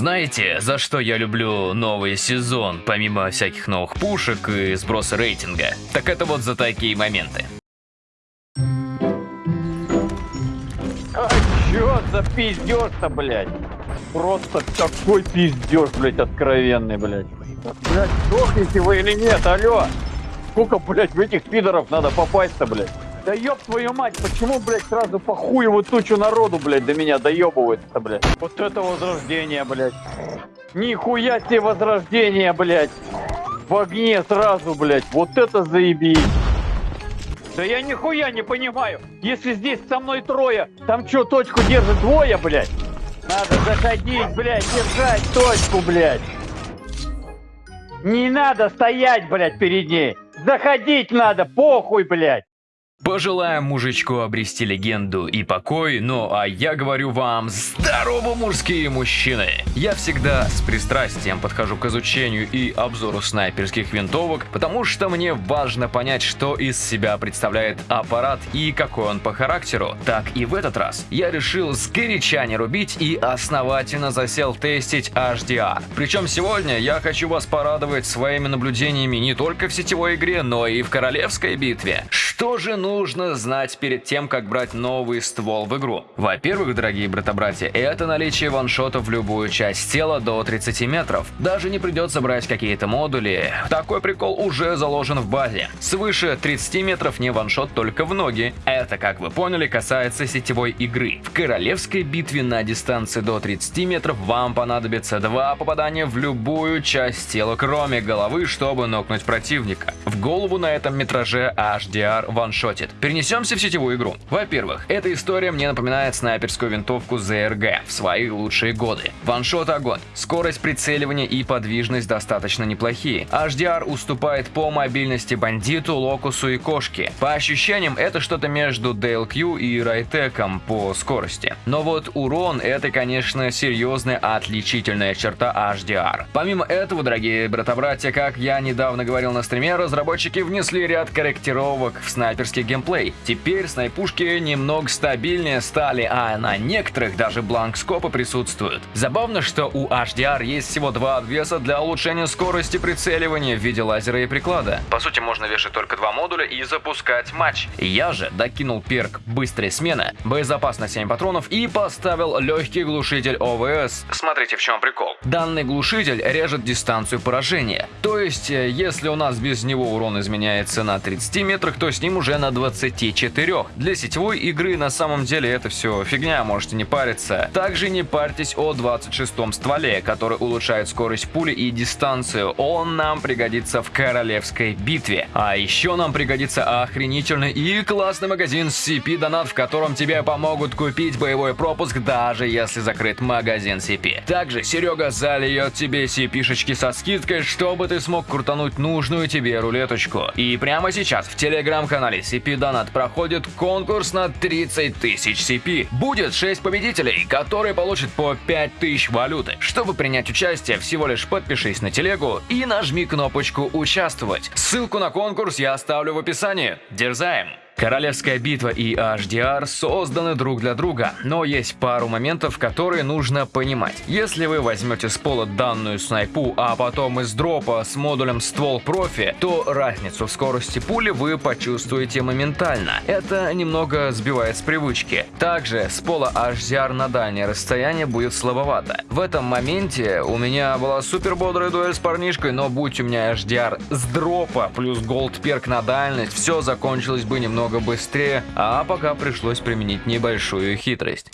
Знаете, за что я люблю новый сезон, помимо всяких новых пушек и сброса рейтинга? Так это вот за такие моменты. А чё за пиздёж-то, блядь? Просто такой пиздёж, блядь, откровенный, блядь. Блядь, сдохнете вы или нет, алло? Сколько, блядь, в этих пидоров надо попасть-то, блядь? Да ёб твою мать, почему, блядь, сразу по хуеву тучу народу, блядь, до меня доебывается, блядь? Вот это возрождение, блядь. Нихуя себе возрождение, блядь. В огне сразу, блядь. Вот это заебись. Да я нихуя не понимаю. Если здесь со мной трое, там что, точку держит двое, блядь? Надо заходить, блядь, держать точку, блядь. Не надо стоять, блядь, перед ней. Заходить надо, похуй, блядь. Пожелаем мужичку обрести легенду и покой, ну а я говорю вам, здорово, мужские мужчины! Я всегда с пристрастием подхожу к изучению и обзору снайперских винтовок, потому что мне важно понять, что из себя представляет аппарат и какой он по характеру. Так и в этот раз я решил сгоряча не рубить и основательно засел тестить HDR. Причем сегодня я хочу вас порадовать своими наблюдениями не только в сетевой игре, но и в королевской битве. Что же нужно нужно знать перед тем, как брать новый ствол в игру? Во-первых, дорогие брата-братья, это наличие ваншота в любую часть тела до 30 метров. Даже не придется брать какие-то модули. Такой прикол уже заложен в базе. Свыше 30 метров не ваншот только в ноги. Это, как вы поняли, касается сетевой игры. В королевской битве на дистанции до 30 метров вам понадобится два попадания в любую часть тела, кроме головы, чтобы нокнуть противника. В голову на этом метраже HDR ваншот хватит. Перенесемся в сетевую игру. Во-первых, эта история мне напоминает снайперскую винтовку ZRG в свои лучшие годы. Ваншот огонь, скорость прицеливания и подвижность достаточно неплохие. HDR уступает по мобильности бандиту, локусу и кошке. По ощущениям, это что-то между DLQ и Райтеком по скорости. Но вот урон это, конечно, серьезная отличительная черта HDR. Помимо этого, дорогие брата-братья, как я недавно говорил на стриме, разработчики внесли ряд корректировок в снайперский геймплей. Теперь снайпушки немного стабильнее стали, а на некоторых даже бланк-скопы присутствуют. Забавно, что у HDR есть всего два обвеса для улучшения скорости прицеливания в виде лазера и приклада. По сути, можно вешать только два модуля и запускать матч. Я же докинул перк «Быстрая смена», боезапас на 7 патронов и поставил легкий глушитель ОВС. Смотрите, в чем прикол. Данный глушитель режет дистанцию поражения. То есть, э, если у нас без него урон изменяется на 30 метрах, то с ним уже на 24. Для сетевой игры на самом деле это все фигня, можете не париться. Также не парьтесь о 26-м стволе, который улучшает скорость пули и дистанцию. Он нам пригодится в королевской битве. А еще нам пригодится охренительный и классный магазин CP Донат, в котором тебе помогут купить боевой пропуск, даже если закрыт магазин CP. Также Серега зальет тебе CP-шечки со скидкой, чтобы ты смог крутануть нужную тебе рулеточку. И прямо сейчас в телеграм-канале CP Донат проходит конкурс на 30 тысяч CP. Будет 6 победителей, которые получат по 5 тысяч валюты. Чтобы принять участие, всего лишь подпишись на телегу и нажми кнопочку «Участвовать». Ссылку на конкурс я оставлю в описании. Дерзаем! Королевская битва и HDR созданы друг для друга, но есть пару моментов, которые нужно понимать. Если вы возьмете с пола данную снайпу, а потом из дропа с модулем ствол профи, то разницу в скорости пули вы почувствуете моментально. Это немного сбивает с привычки. Также с пола HDR на дальнее расстояние будет слабовато. В этом моменте у меня была супер бодрая дуэль с парнишкой, но будь у меня HDR с дропа плюс голд перк на дальность, все закончилось бы немного намного быстрее, а пока пришлось применить небольшую хитрость.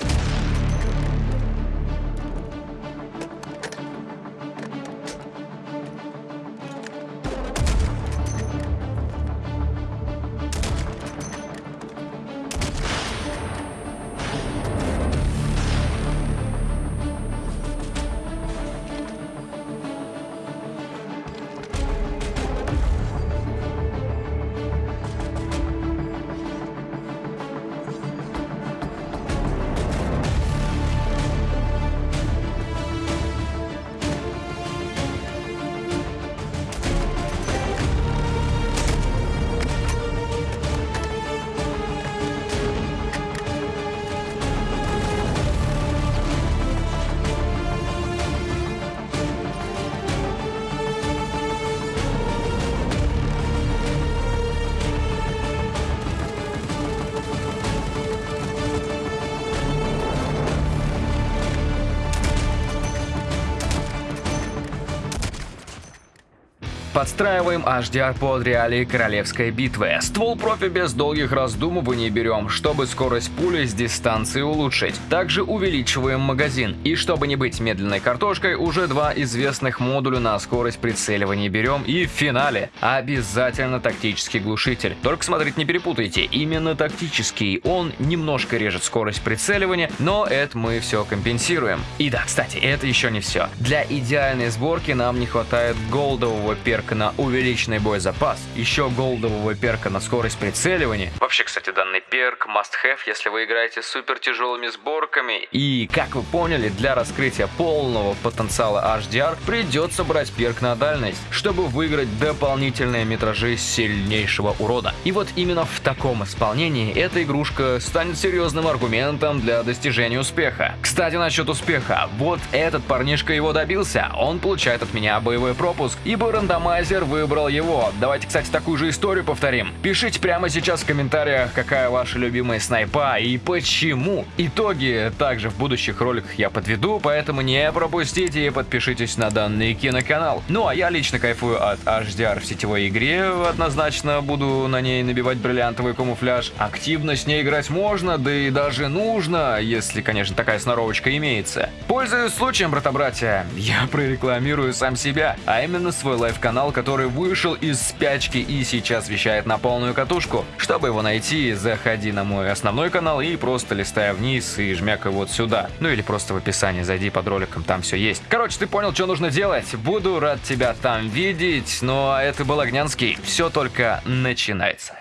Подстраиваем HDR под реалии королевской битвы. Ствол профи без долгих раздумываний берем, чтобы скорость пули с дистанции улучшить. Также увеличиваем магазин. И чтобы не быть медленной картошкой, уже два известных модуля на скорость прицеливания берем. И в финале обязательно тактический глушитель. Только смотрите, не перепутайте, именно тактический. Он немножко режет скорость прицеливания, но это мы все компенсируем. И да, кстати, это еще не все. Для идеальной сборки нам не хватает голдового перка на увеличенный боезапас, еще голдового перка на скорость прицеливания. Вообще, кстати, данный перк must have, если вы играете супер тяжелыми сборками. И, как вы поняли, для раскрытия полного потенциала HDR придется брать перк на дальность, чтобы выиграть дополнительные метражи сильнейшего урода. И вот именно в таком исполнении эта игрушка станет серьезным аргументом для достижения успеха. Кстати, насчет успеха. Вот этот парнишка его добился. Он получает от меня боевой пропуск, ибо рандомайзер выбрал его. Давайте, кстати, такую же историю повторим. Пишите прямо сейчас в комментариях, какая ваша любимая снайпа и почему. Итоги также в будущих роликах я подведу, поэтому не пропустите и подпишитесь на данный киноканал. Ну а я лично кайфую от HDR в сетевой игре, однозначно буду на ней набивать бриллиантовый камуфляж. Активно с ней играть можно, да и даже нужно, если, конечно, такая сноровочка имеется. Пользуясь случаем, брата-братья, я прорекламирую сам себя, а именно свой live-канал, который вышел из спячки и сейчас вещает на полную катушку. Чтобы его найти, заходи на мой основной канал и просто листая вниз и жмякай вот сюда. Ну или просто в описании зайди под роликом, там все есть. Короче, ты понял, что нужно делать? Буду рад тебя там видеть, ну а это был Огнянский. Все только начинается.